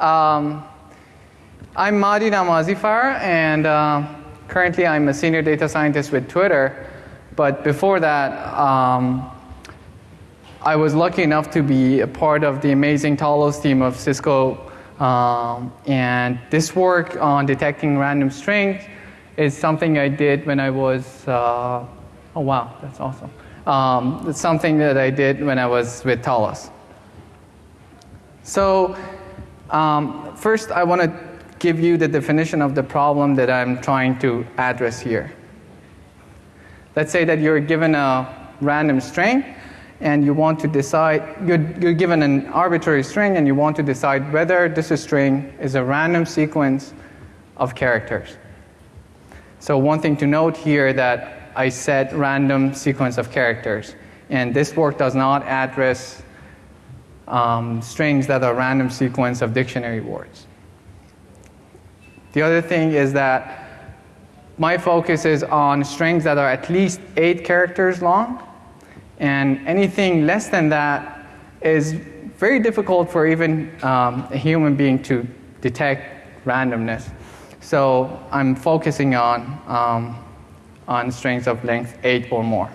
Um, I'm Mahdi Namazifar, and uh, currently I'm a senior data scientist with Twitter. But before that, um, I was lucky enough to be a part of the amazing Talos team of Cisco. Um, and this work on detecting random strings is something I did when I was, uh, oh wow, that's awesome. Um, it's something that I did when I was with Talos. So um, first I want to give you the definition of the problem that I'm trying to address here. Let's say that you're given a random string and you want to decide, you're, you're given an arbitrary string and you want to decide whether this string is a random sequence of characters. So one thing to note here that I said random sequence of characters and this work does not address um, strings that are random sequence of dictionary words. The other thing is that my focus is on strings that are at least eight characters long and anything less than that is very difficult for even um, a human being to detect randomness. So I'm focusing on, um, on strings of length 8 or more.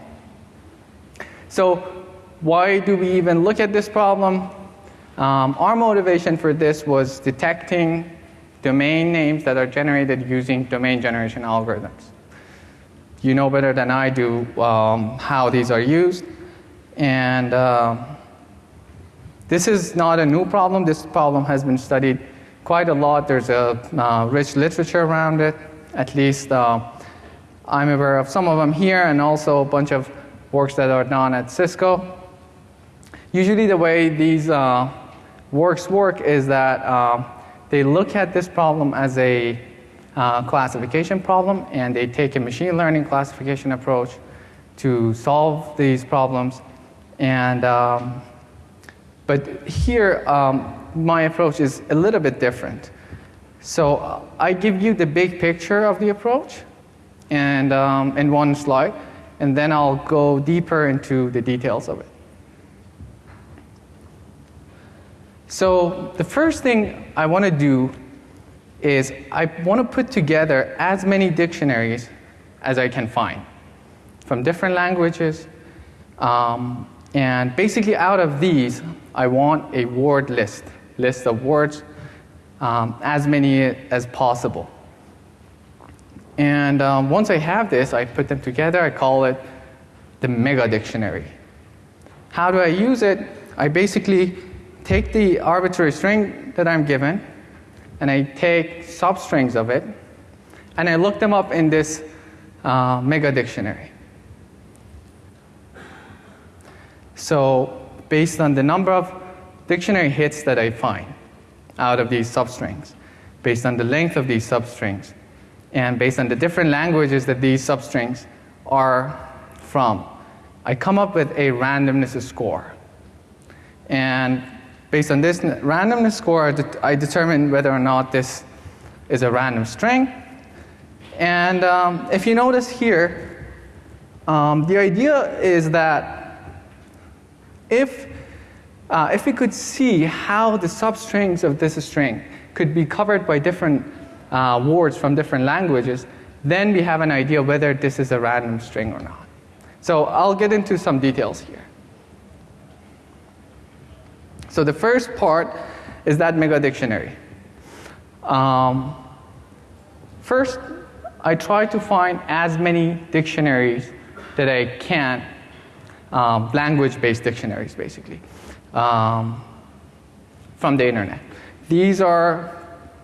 So why do we even look at this problem? Um, our motivation for this was detecting domain names that are generated using domain generation algorithms. You know better than I do um, how these are used. And uh, this is not a new problem. This problem has been studied quite a lot. There's a uh, rich literature around it. At least uh, I'm aware of some of them here and also a bunch of works that are done at Cisco. Usually the way these uh, works work is that uh, they look at this problem as a uh, classification problem and they take a machine learning classification approach to solve these problems. And, um, but here um, my approach is a little bit different. So uh, I give you the big picture of the approach and um, in one slide and then I'll go deeper into the details of it. So the first thing I want to do is I want to put together as many dictionaries as I can find from different languages. Um, and basically out of these, I want a word list, list of words, um, as many as possible. And um, once I have this, I put them together. I call it the mega dictionary. How do I use it? I basically take the arbitrary string that I'm given and I take substrings of it and I look them up in this uh, mega dictionary. So based on the number of dictionary hits that I find out of these substrings, based on the length of these substrings, and based on the different languages that these substrings are from, I come up with a randomness score. And Based on this randomness score, I determine whether or not this is a random string. And um, if you notice here, um, the idea is that if, uh, if we could see how the substrings of this string could be covered by different uh, words from different languages, then we have an idea whether this is a random string or not. So I'll get into some details here. So the first part is that mega dictionary. Um, first, I try to find as many dictionaries that I can, um, language-based dictionaries basically, um, from the internet. These are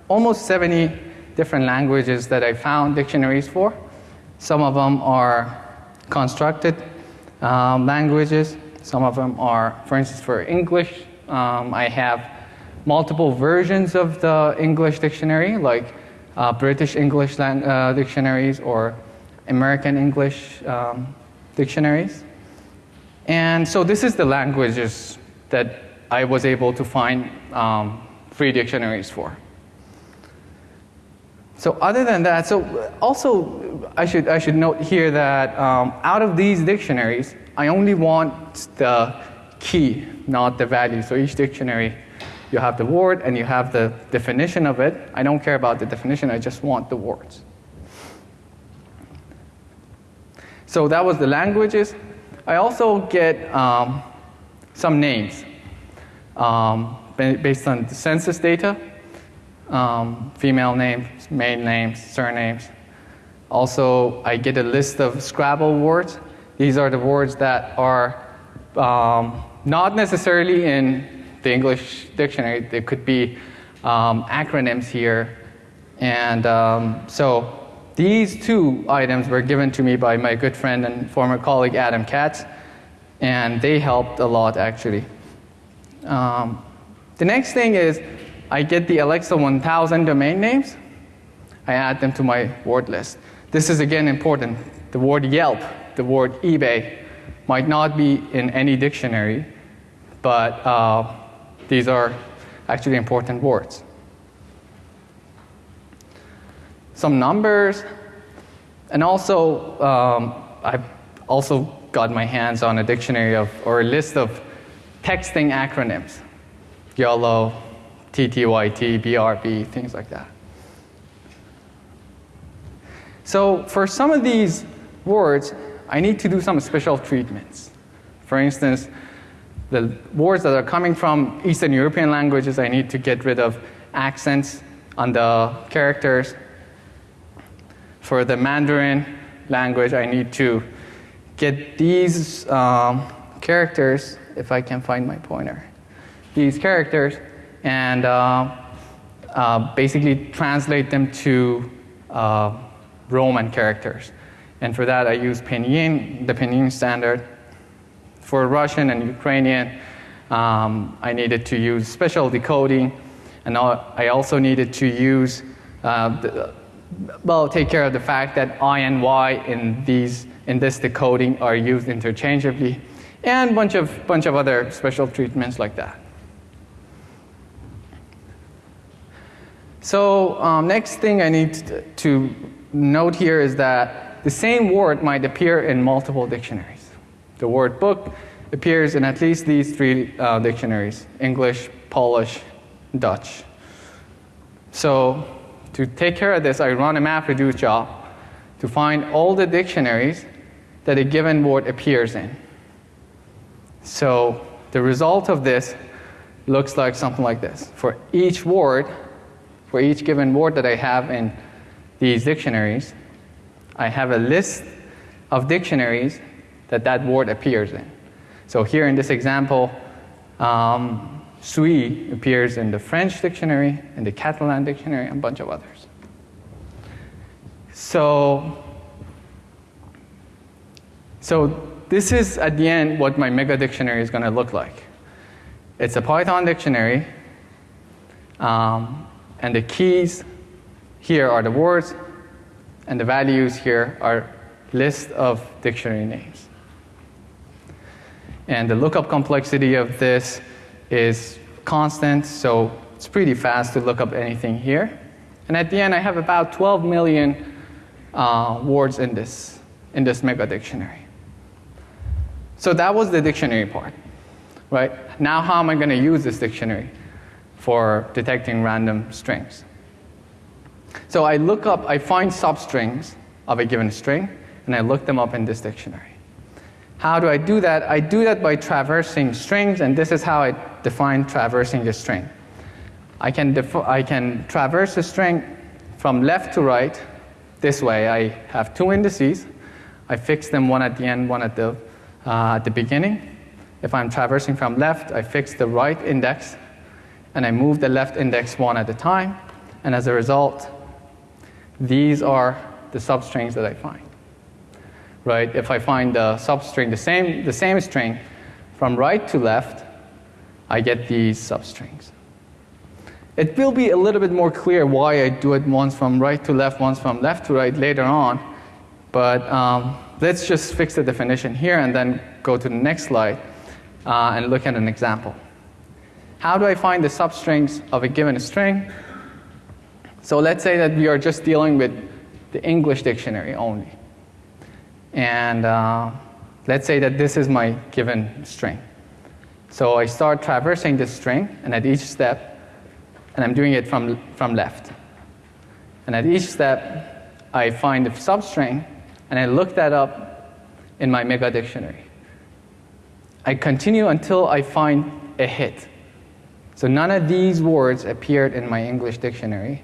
almost 70 different languages that I found dictionaries for. Some of them are constructed um, languages. Some of them are, for instance, for English, um, I have multiple versions of the English dictionary, like uh, British English uh, dictionaries or American English um, dictionaries. And so this is the languages that I was able to find um, free dictionaries for. So other than that, so also I should, I should note here that um, out of these dictionaries, I only want the key, not the value. So each dictionary you have the word and you have the definition of it. I don't care about the definition, I just want the words. So that was the languages. I also get um, some names um, based on the census data, um, female names, male names, surnames. Also, I get a list of Scrabble words. These are the words that are um, not necessarily in the English dictionary. There could be um, acronyms here. And um, so these two items were given to me by my good friend and former colleague Adam Katz, and they helped a lot actually. Um, the next thing is I get the Alexa 1000 domain names. I add them to my word list. This is again important. The word Yelp, the word eBay might not be in any dictionary, but uh, these are actually important words. Some numbers, and also um, I've also got my hands on a dictionary of or a list of texting acronyms, YOLO, TTYT, BRB, things like that. So for some of these words, I need to do some special treatments. For instance, the words that are coming from Eastern European languages, I need to get rid of accents on the characters. For the Mandarin language, I need to get these um, characters, if I can find my pointer, these characters, and uh, uh, basically translate them to uh, Roman characters. And for that, I use Pinyin, the Pinyin standard. For Russian and Ukrainian, um, I needed to use special decoding, and I also needed to use, uh, the, well, take care of the fact that I and Y in these in this decoding are used interchangeably, and a bunch of bunch of other special treatments like that. So um, next thing I need to note here is that the same word might appear in multiple dictionaries. The word book appears in at least these three uh, dictionaries English, Polish, Dutch. So, to take care of this, I run a MapReduce job to find all the dictionaries that a given word appears in. So, the result of this looks like something like this. For each word, for each given word that I have in these dictionaries, I have a list of dictionaries that that word appears in. So here in this example, um, suis appears in the French dictionary, in the Catalan dictionary, and a bunch of others. So, so this is at the end what my mega dictionary is going to look like. It's a Python dictionary, um, and the keys here are the words, and the values here are list of dictionary names. And the lookup complexity of this is constant, so it's pretty fast to look up anything here. And at the end, I have about 12 million uh, words in this, in this mega dictionary. So that was the dictionary part, right? Now, how am I going to use this dictionary for detecting random strings? So I look up, I find substrings of a given string, and I look them up in this dictionary. How do I do that? I do that by traversing strings, and this is how I define traversing a string. I can, I can traverse a string from left to right this way. I have two indices. I fix them one at the end, one at the, uh, at the beginning. If I'm traversing from left, I fix the right index, and I move the left index one at a time. And as a result, these are the substrings that I find right? If I find the substring, the same, the same string, from right to left, I get these substrings. It will be a little bit more clear why I do it once from right to left, once from left to right later on, but um, let's just fix the definition here and then go to the next slide uh, and look at an example. How do I find the substrings of a given string? So let's say that we are just dealing with the English dictionary only. And uh, let's say that this is my given string. So I start traversing this string, and at each step, and I'm doing it from, from left. And at each step, I find the substring, and I look that up in my mega dictionary. I continue until I find a hit. So none of these words appeared in my English dictionary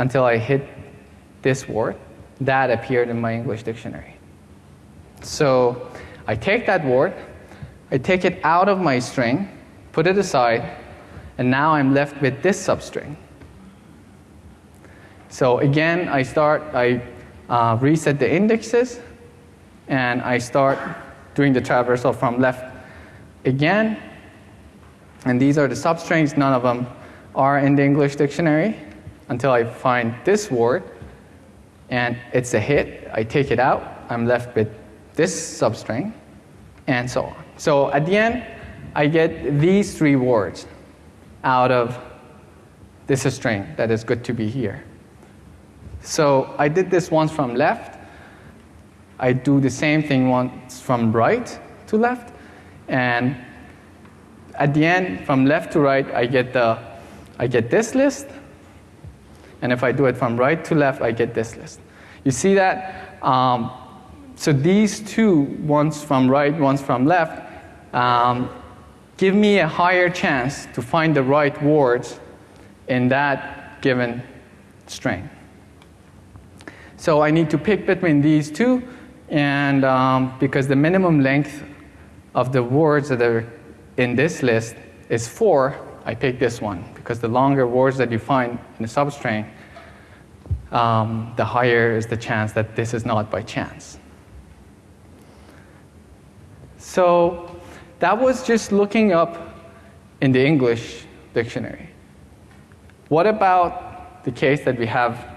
until I hit this word. That appeared in my English dictionary. So I take that word, I take it out of my string, put it aside, and now I'm left with this substring. So again, I start, I uh, reset the indexes, and I start doing the traversal from left again. And these are the substrings, none of them are in the English dictionary until I find this word, and it's a hit. I take it out, I'm left with this substring, and so on. So at the end, I get these three words out of this string that is good to be here. So I did this once from left. I do the same thing once from right to left. And at the end, from left to right, I get, the, I get this list. And if I do it from right to left, I get this list. You see that? Um, so these two, one's from right, one's from left, um, give me a higher chance to find the right words in that given string. So I need to pick between these two, and um, because the minimum length of the words that are in this list is four, I pick this one because the longer words that you find in the substring, um, the higher is the chance that this is not by chance. So that was just looking up in the English dictionary. What about the case that we have?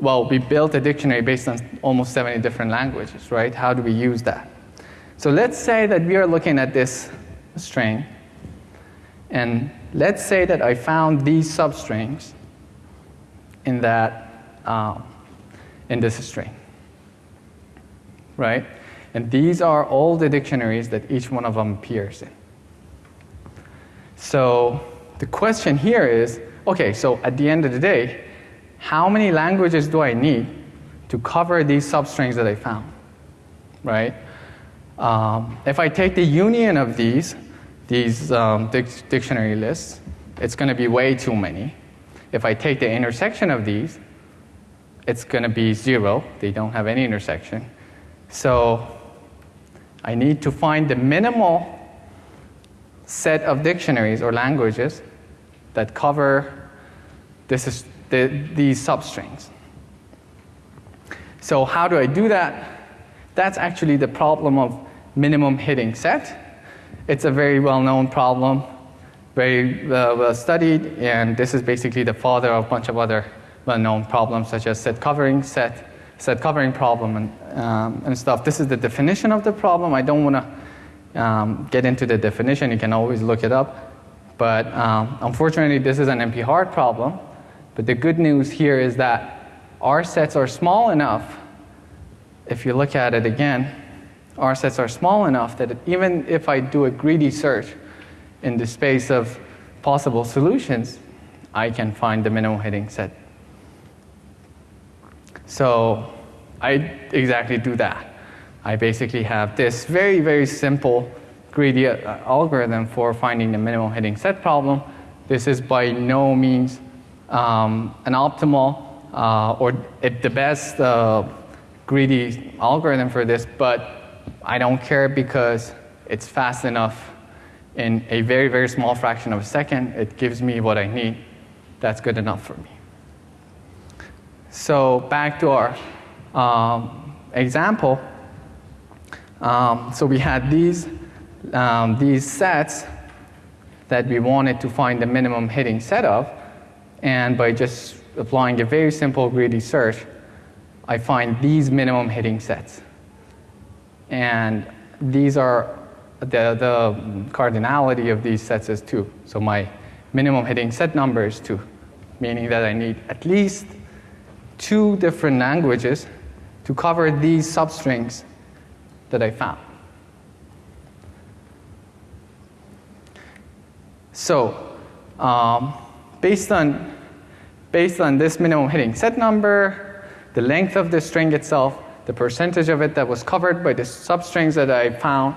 Well, we built a dictionary based on almost 70 different languages, right? How do we use that? So let's say that we are looking at this string, and let's say that I found these substrings in that um, in this string, right? And these are all the dictionaries that each one of them appears in. So the question here is okay, so at the end of the day, how many languages do I need to cover these substrings that I found? Right? Um, if I take the union of these, these um, dic- dictionary lists, it's going to be way too many. If I take the intersection of these, it's going to be zero. They don't have any intersection. So I need to find the minimal set of dictionaries or languages that cover this is the, these substrings. So how do I do that? That's actually the problem of minimum hitting set. It's a very well-known problem, very uh, well studied, and this is basically the father of a bunch of other well-known problems such as set covering set set covering problem and, um, and stuff. This is the definition of the problem. I don't want to um, get into the definition. You can always look it up. But um, unfortunately, this is an NP hard problem. But the good news here is that our sets are small enough. If you look at it again, R sets are small enough that even if I do a greedy search in the space of possible solutions, I can find the minimum hitting set so I exactly do that. I basically have this very, very simple greedy uh, algorithm for finding the minimum hitting set problem. This is by no means um, an optimal uh, or the best uh, greedy algorithm for this, but I don't care because it's fast enough in a very, very small fraction of a second. It gives me what I need. That's good enough for me. So back to our um, example. Um, so we had these, um, these sets that we wanted to find the minimum hitting set of, and by just applying a very simple greedy search, I find these minimum hitting sets. And these are the, the cardinality of these sets is 2. So my minimum hitting set number is 2, meaning that I need at least two different languages to cover these substrings that I found. So, um, based on based on this minimum hitting set number, the length of the string itself, the percentage of it that was covered by the substrings that I found,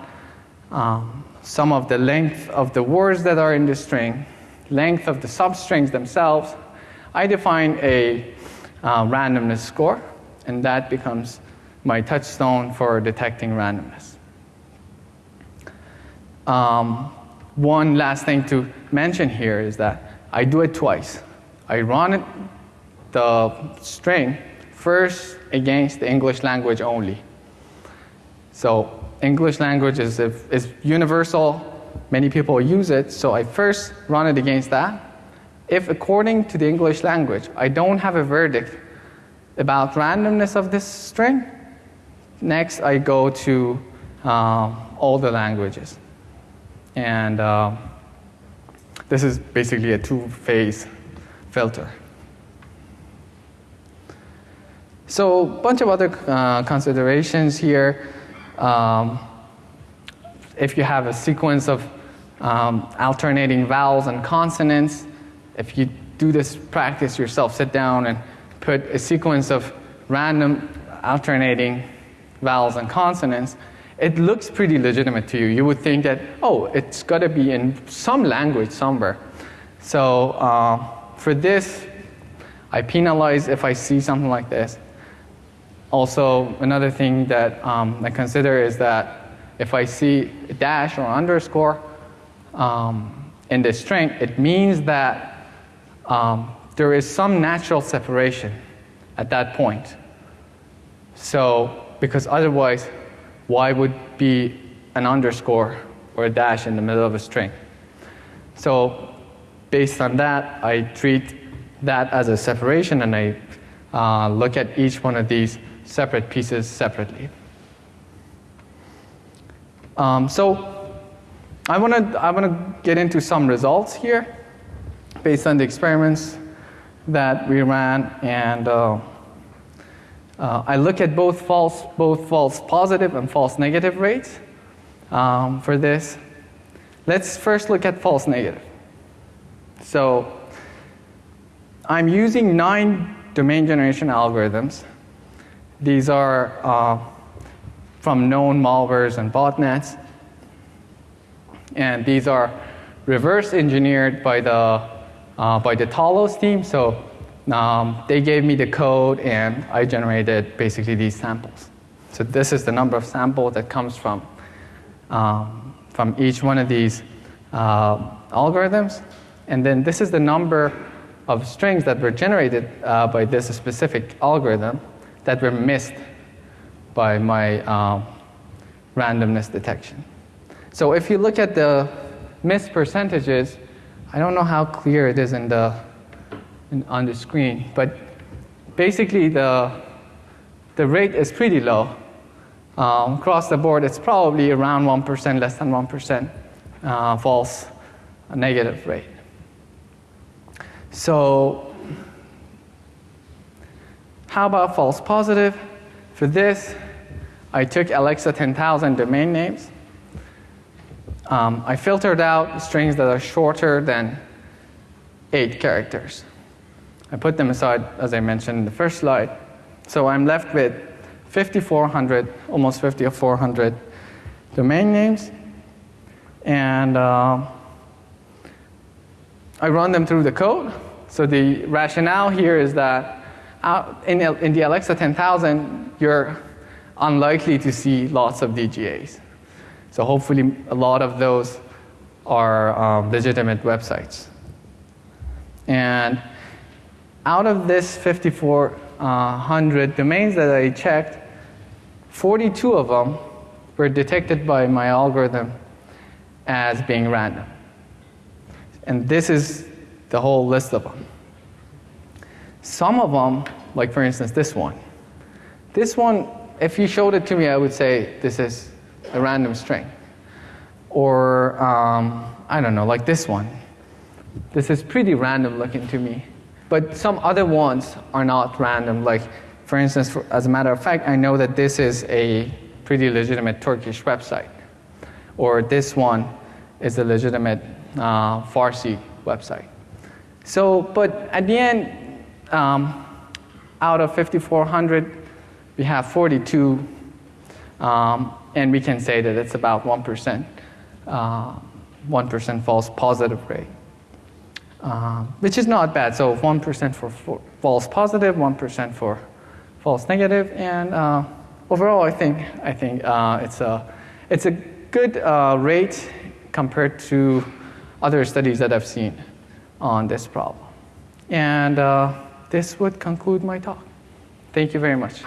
um, some of the length of the words that are in the string, length of the substrings themselves, I define a uh, randomness score, and that becomes my touchstone for detecting randomness. Um, one last thing to mention here is that I do it twice. I run the string first against the English language only. So English language is, is universal, many people use it, so I first run it against that. If according to the English language, I don't have a verdict about randomness of this string, next I go to uh, all the languages. And uh, this is basically a two-phase filter. So a bunch of other uh, considerations here. Um, if you have a sequence of um, alternating vowels and consonants, if you do this practice yourself, sit down and put a sequence of random alternating vowels and consonants, it looks pretty legitimate to you. You would think that, oh, it's got to be in some language somewhere. So uh, for this, I penalize if I see something like this. Also, another thing that um, I consider is that if I see a dash or underscore um, in the string, it means that um, there is some natural separation at that point. So, because otherwise, why would be an underscore or a dash in the middle of a string? So, based on that, I treat that as a separation and I uh, look at each one of these separate pieces separately. Um, so I want to I want to get into some results here based on the experiments that we ran, and uh, uh, I look at both false both false positive and false negative rates um, for this. Let's first look at false negative. So I'm using nine domain generation algorithms these are uh, from known malwares and botnets. And these are reverse engineered by the, uh, by the Talos team. So um, they gave me the code and I generated basically these samples. So this is the number of samples that comes from, um, from each one of these uh, algorithms. And then this is the number of strings that were generated uh, by this specific algorithm that were missed by my um, randomness detection. So if you look at the missed percentages, I don't know how clear it is in the, in, on the screen, but basically the, the rate is pretty low. Um, across the board, it's probably around 1%, less than 1% uh, false negative rate. So how about false positive? For this, I took Alexa 10,000 domain names. Um, I filtered out strings that are shorter than eight characters. I put them aside, as I mentioned in the first slide. So I'm left with 5,400, almost 5,400 domain names. And uh, I run them through the code. So the rationale here is that in, in the Alexa 10,000, you're unlikely to see lots of DGAs. So hopefully a lot of those are um, legitimate websites. And out of this 5,400 domains that I checked, 42 of them were detected by my algorithm as being random. And this is the whole list of them. Some of them, like for instance this one, this one, if you showed it to me, I would say this is a random string. Or, um, I don't know, like this one. This is pretty random looking to me. But some other ones are not random. Like, for instance, for, as a matter of fact, I know that this is a pretty legitimate Turkish website. Or this one is a legitimate uh, Farsi website. So, but at the end, um, out of 5,400, we have 42, um, and we can say that it's about 1%, uh, 1% false positive rate, uh, which is not bad. So 1% for, for false positive, 1 for false negative, and uh, overall, I think I think uh, it's a it's a good uh, rate compared to other studies that I've seen on this problem. And uh, this would conclude my talk. Thank you very much.